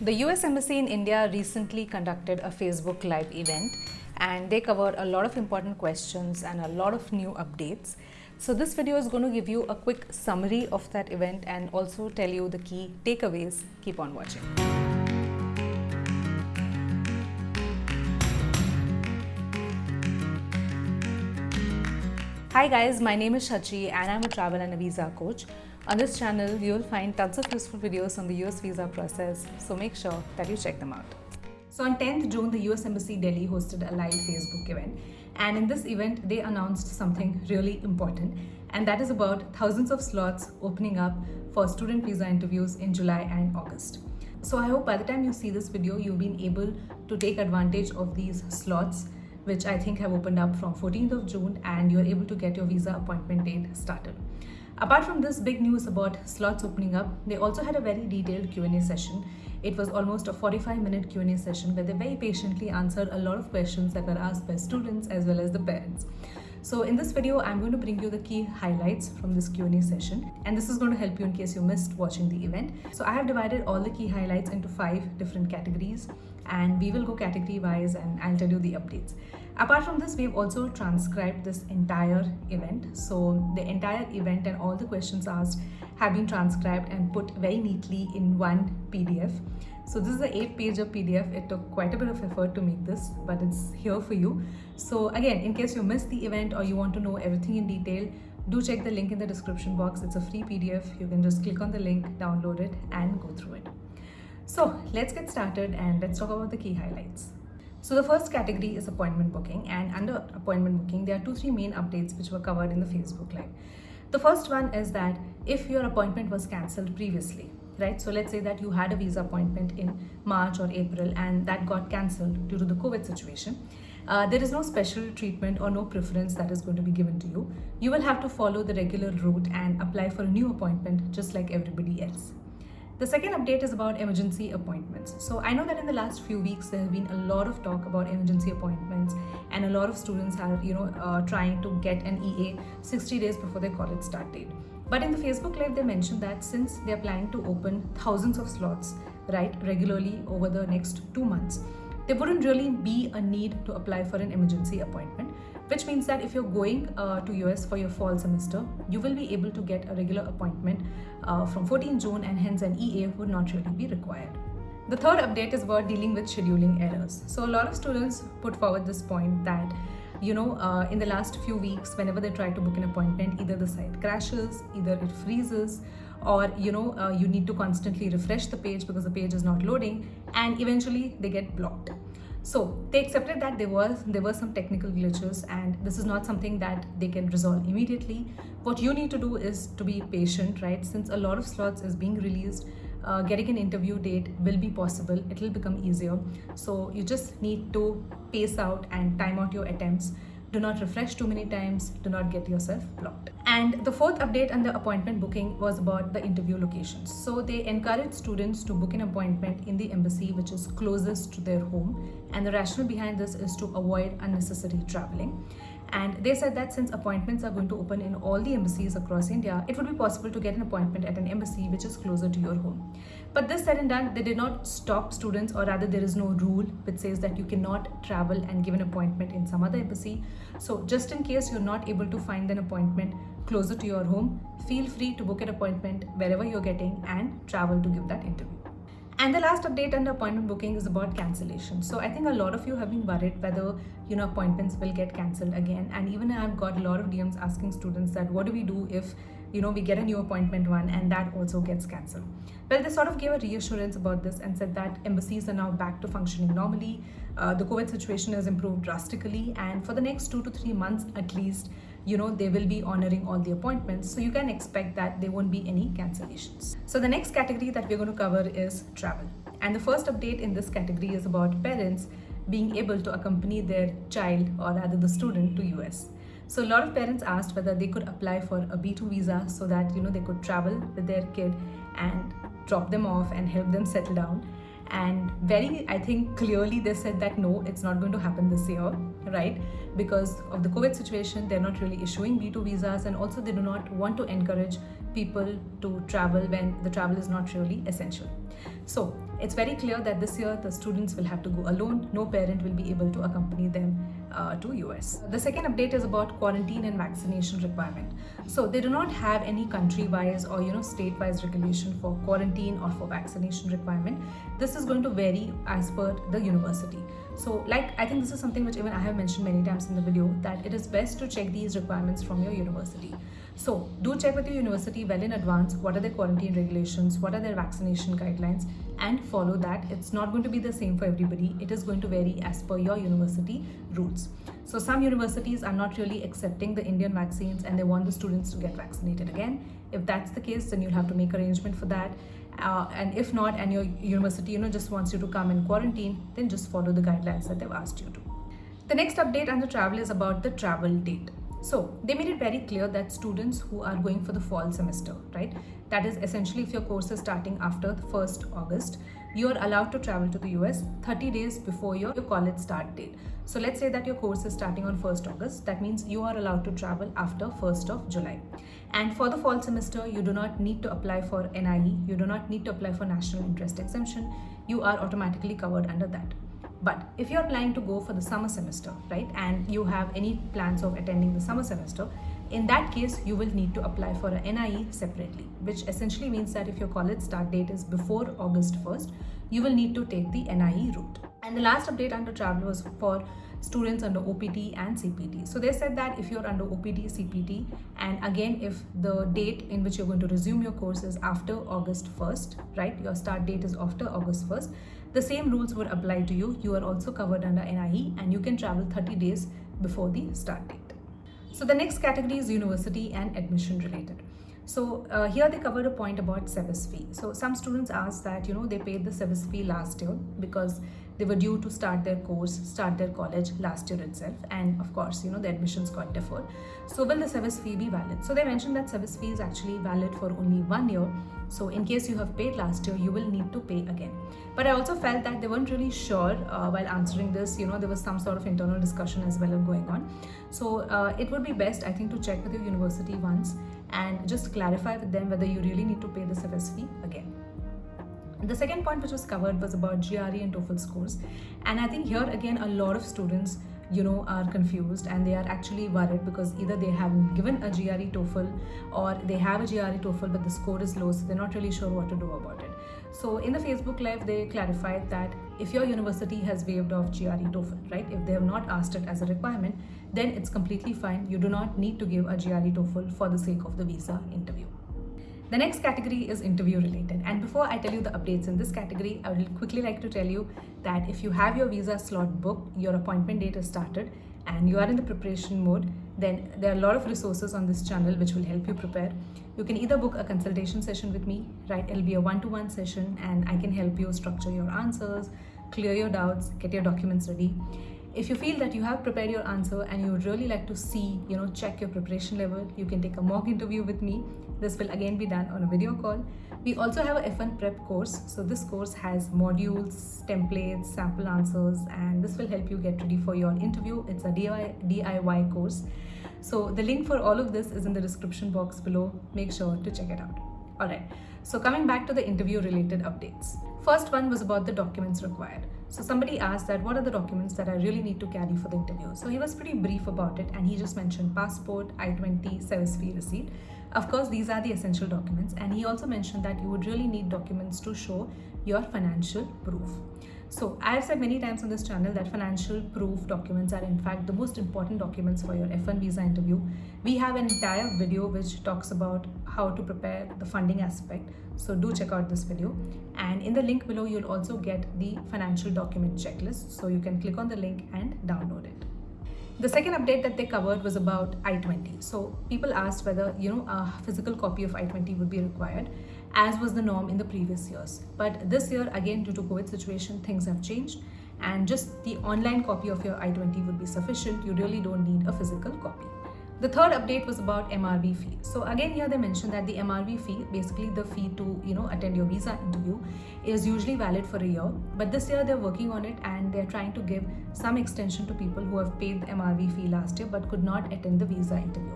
The US Embassy in India recently conducted a Facebook Live event and they covered a lot of important questions and a lot of new updates. So this video is going to give you a quick summary of that event and also tell you the key takeaways. Keep on watching. Hi guys, my name is Shachi and I'm a travel and a visa coach. On this channel, you will find tons of useful videos on the US visa process, so make sure that you check them out. So on 10th June, the US Embassy Delhi hosted a live Facebook event. And in this event, they announced something really important. And that is about thousands of slots opening up for student visa interviews in July and August. So I hope by the time you see this video, you've been able to take advantage of these slots which I think have opened up from 14th of June and you're able to get your visa appointment date started. Apart from this big news about slots opening up, they also had a very detailed Q&A session. It was almost a 45 minute Q&A session where they very patiently answered a lot of questions that were asked by students as well as the parents. So in this video, I'm going to bring you the key highlights from this Q&A session and this is going to help you in case you missed watching the event. So I have divided all the key highlights into five different categories and we will go category wise and I'll tell you the updates. Apart from this, we've also transcribed this entire event. So the entire event and all the questions asked have been transcribed and put very neatly in one PDF. So this is an eight page of PDF. It took quite a bit of effort to make this, but it's here for you. So again, in case you missed the event or you want to know everything in detail, do check the link in the description box. It's a free PDF. You can just click on the link, download it and go through it. So let's get started and let's talk about the key highlights. So the first category is appointment booking and under appointment booking, there are two, three main updates which were covered in the Facebook Live. The first one is that if your appointment was cancelled previously, right? So let's say that you had a visa appointment in March or April and that got cancelled due to the COVID situation. Uh, there is no special treatment or no preference that is going to be given to you. You will have to follow the regular route and apply for a new appointment just like everybody else. The second update is about emergency appointments. So I know that in the last few weeks there have been a lot of talk about emergency appointments and a lot of students are you know uh, trying to get an EA 60 days before their college start date. But in the Facebook Live they mentioned that since they are planning to open thousands of slots right regularly over the next two months, there wouldn't really be a need to apply for an emergency appointment which means that if you're going uh, to US for your fall semester, you will be able to get a regular appointment uh, from 14 June and hence an EA would not really be required. The third update is about dealing with scheduling errors. So a lot of students put forward this point that you know, uh, in the last few weeks, whenever they try to book an appointment, either the site crashes, either it freezes, or you know, uh, you need to constantly refresh the page because the page is not loading, and eventually they get blocked. So they accepted that there was there were some technical glitches and this is not something that they can resolve immediately. What you need to do is to be patient, right? Since a lot of slots is being released, uh, getting an interview date will be possible. It will become easier. So you just need to pace out and time out your attempts do not refresh too many times, do not get yourself blocked. And the fourth update on the appointment booking was about the interview locations. So they encourage students to book an appointment in the embassy which is closest to their home. And the rationale behind this is to avoid unnecessary traveling. And they said that since appointments are going to open in all the embassies across India, it would be possible to get an appointment at an embassy which is closer to your home. But this said and done, they did not stop students or rather there is no rule which says that you cannot travel and give an appointment in some other embassy. So just in case you're not able to find an appointment closer to your home, feel free to book an appointment wherever you're getting and travel to give that interview. And the last update under appointment booking is about cancellation. So I think a lot of you have been worried whether you know appointments will get cancelled again. And even I've got a lot of DMs asking students that what do we do if you know we get a new appointment one and that also gets cancelled. Well, they sort of gave a reassurance about this and said that embassies are now back to functioning normally. Uh, the COVID situation has improved drastically, and for the next two to three months at least, you know, they will be honoring all the appointments. So you can expect that there won't be any cancellations. So the next category that we're going to cover is travel. And the first update in this category is about parents being able to accompany their child or rather the student to US. So a lot of parents asked whether they could apply for a B2 visa so that you know they could travel with their kid and drop them off and help them settle down. And very i think clearly they said that no it's not going to happen this year right? Because of the covid situation they're not really issuing b2 visas and also they do not want to encourage people to travel when the travel is not really essential. So it's very clear that this year the students will have to go alone. No parent will be able to accompany them uh, to US. The second update is about quarantine and vaccination requirement. So they do not have any country-wise or you know state-wise regulation for quarantine or for vaccination requirement. This is going to vary as per the university. So like I think this is something which even I have mentioned many times in the video that it is best to check these requirements from your university. So do check with your university well in advance what are their quarantine regulations, what are their vaccination guidelines and follow that. It's not going to be the same for everybody. It is going to vary as per your university rules. So some universities are not really accepting the Indian vaccines and they want the students to get vaccinated again. If that's the case, then you'll have to make arrangement for that. Uh, and if not, and your university, you know, just wants you to come in quarantine, then just follow the guidelines that they've asked you to. The next update on the travel is about the travel date. So they made it very clear that students who are going for the fall semester, right? That is essentially if your course is starting after the 1st August, you are allowed to travel to the US 30 days before your, your college start date. So let's say that your course is starting on 1st August. That means you are allowed to travel after 1st of July. And for the fall semester, you do not need to apply for NIE. You do not need to apply for national interest exemption. You are automatically covered under that. But if you're planning to go for the summer semester, right, and you have any plans of attending the summer semester, in that case, you will need to apply for a NIE separately, which essentially means that if your college start date is before August 1st, you will need to take the NIE route. And the last update under travel was for students under OPT and CPT. So they said that if you're under OPT, CPT, and again, if the date in which you're going to resume your course is after August 1st, right, your start date is after August 1st, the same rules would apply to you. You are also covered under NIE and you can travel 30 days before the start date. So the next category is university and admission related. So uh, here they covered a point about service fee. So some students asked that, you know, they paid the service fee last year because they were due to start their course, start their college last year itself. And of course, you know, the admissions got deferred. So will the service fee be valid? So they mentioned that service fee is actually valid for only one year. So in case you have paid last year, you will need to pay again. But I also felt that they weren't really sure uh, while answering this, you know, there was some sort of internal discussion as well going on. So uh, it would be best, I think, to check with your university once and just clarify with them whether you really need to pay the service fee again. The second point which was covered was about GRE and TOEFL scores. And I think here again, a lot of students you know are confused and they are actually worried because either they haven't given a GRE TOEFL or they have a GRE TOEFL but the score is low so they're not really sure what to do about it. So in the Facebook live they clarified that if your university has waived off GRE TOEFL, right, if they have not asked it as a requirement, then it's completely fine. You do not need to give a GRE TOEFL for the sake of the visa interview. The next category is interview related. And before I tell you the updates in this category, I would quickly like to tell you that if you have your visa slot booked, your appointment date is started and you are in the preparation mode, then there are a lot of resources on this channel which will help you prepare. You can either book a consultation session with me, right? It'll be a one-to-one -one session and I can help you structure your answers, clear your doubts, get your documents ready if you feel that you have prepared your answer and you would really like to see, you know, check your preparation level, you can take a mock interview with me. This will again be done on a video call. We also have a F1 prep course. So this course has modules, templates, sample answers, and this will help you get ready for your interview. It's a DIY course. So the link for all of this is in the description box below. Make sure to check it out. All right. So coming back to the interview related updates. First one was about the documents required. So somebody asked that what are the documents that I really need to carry for the interview. So he was pretty brief about it and he just mentioned passport, I-20, service fee receipt. Of course, these are the essential documents and he also mentioned that you would really need documents to show your financial proof. So I have said many times on this channel that financial proof documents are in fact the most important documents for your F1 visa interview. We have an entire video which talks about how to prepare the funding aspect. So do check out this video. And in the link below, you'll also get the financial document checklist. So you can click on the link and download it. The second update that they covered was about I-20. So people asked whether, you know, a physical copy of I-20 would be required as was the norm in the previous years. But this year, again, due to COVID situation, things have changed and just the online copy of your I-20 would be sufficient. You really don't need a physical copy. The third update was about MRV fee. So again here they mentioned that the MRV fee, basically the fee to you know attend your visa interview, is usually valid for a year. But this year they're working on it and they're trying to give some extension to people who have paid the MRV fee last year but could not attend the visa interview.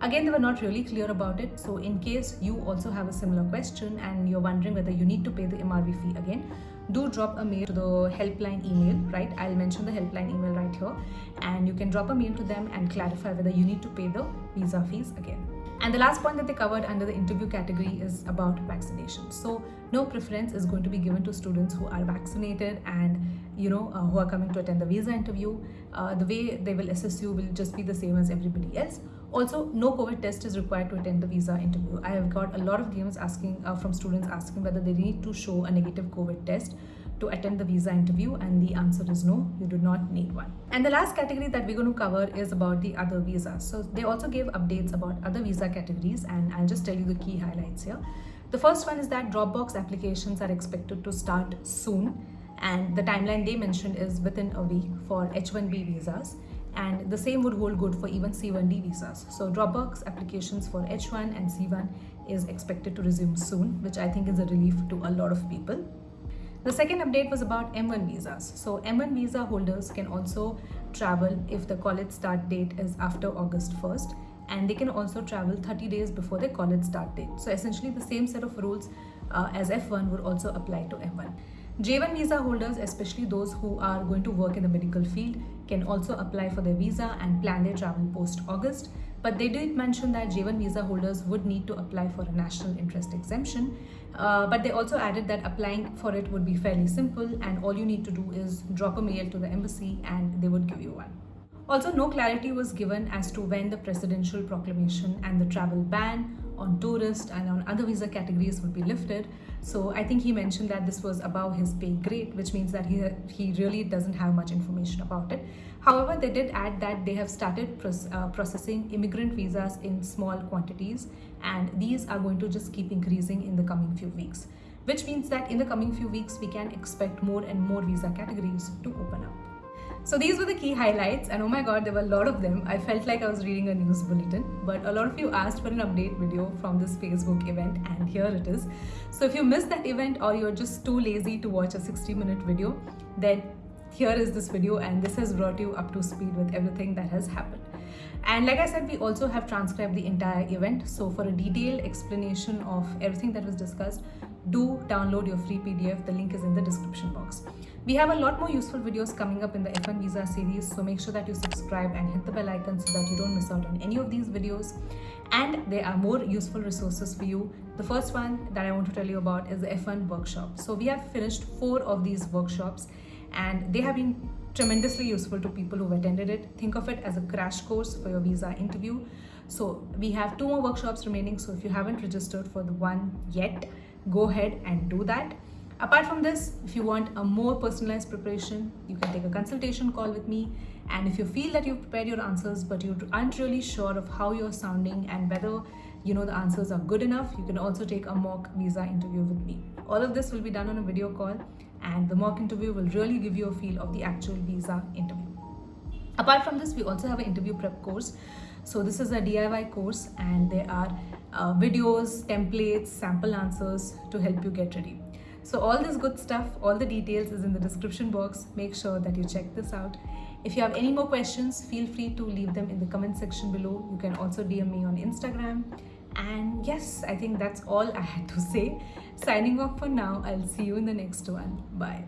Again, they were not really clear about it. So in case you also have a similar question and you're wondering whether you need to pay the MRV fee again, do drop a mail to the helpline email, right? I'll mention the helpline email right here. And you can drop a mail to them and clarify whether you need to pay the visa fees again. And the last point that they covered under the interview category is about vaccination. So no preference is going to be given to students who are vaccinated and you know uh, who are coming to attend the visa interview. Uh, the way they will assess you will just be the same as everybody else. Also, no COVID test is required to attend the visa interview. I have got a lot of DMs asking uh, from students asking whether they need to show a negative COVID test to attend the visa interview and the answer is no you do not need one and the last category that we're going to cover is about the other visas so they also gave updates about other visa categories and i'll just tell you the key highlights here the first one is that dropbox applications are expected to start soon and the timeline they mentioned is within a week for h1b visas and the same would hold good for even C1D visas. So Dropbox applications for H1 and C1 is expected to resume soon, which I think is a relief to a lot of people. The second update was about M1 visas. So M1 visa holders can also travel if the college start date is after August 1st and they can also travel 30 days before their college start date. So essentially the same set of rules uh, as F1 would also apply to M1. J1 visa holders, especially those who are going to work in the medical field, can also apply for their visa and plan their travel post-August. But they did mention that J1 visa holders would need to apply for a national interest exemption. Uh, but they also added that applying for it would be fairly simple and all you need to do is drop a mail to the embassy and they would give you one. Also, no clarity was given as to when the presidential proclamation and the travel ban on tourist and on other visa categories would be lifted. So I think he mentioned that this was above his pay grade, which means that he, he really doesn't have much information about it. However, they did add that they have started uh, processing immigrant visas in small quantities and these are going to just keep increasing in the coming few weeks, which means that in the coming few weeks, we can expect more and more visa categories to open up. So these were the key highlights and oh my god there were a lot of them. I felt like I was reading a news bulletin but a lot of you asked for an update video from this Facebook event and here it is. So if you missed that event or you're just too lazy to watch a 60 minute video then here is this video and this has brought you up to speed with everything that has happened. And like I said, we also have transcribed the entire event. So for a detailed explanation of everything that was discussed, do download your free PDF. The link is in the description box. We have a lot more useful videos coming up in the F1 Visa series, so make sure that you subscribe and hit the bell icon so that you don't miss out on any of these videos. And there are more useful resources for you. The first one that I want to tell you about is the F1 workshop. So we have finished four of these workshops and they have been tremendously useful to people who've attended it. Think of it as a crash course for your visa interview. So we have two more workshops remaining. So if you haven't registered for the one yet, go ahead and do that. Apart from this, if you want a more personalized preparation, you can take a consultation call with me. And if you feel that you've prepared your answers, but you aren't really sure of how you're sounding and whether you know the answers are good enough, you can also take a mock visa interview with me. All of this will be done on a video call and the mock interview will really give you a feel of the actual visa interview. Apart from this, we also have an interview prep course. So this is a DIY course and there are uh, videos, templates, sample answers to help you get ready. So all this good stuff, all the details is in the description box. Make sure that you check this out. If you have any more questions, feel free to leave them in the comment section below. You can also DM me on Instagram. And yes, I think that's all I had to say. Signing off for now. I'll see you in the next one. Bye.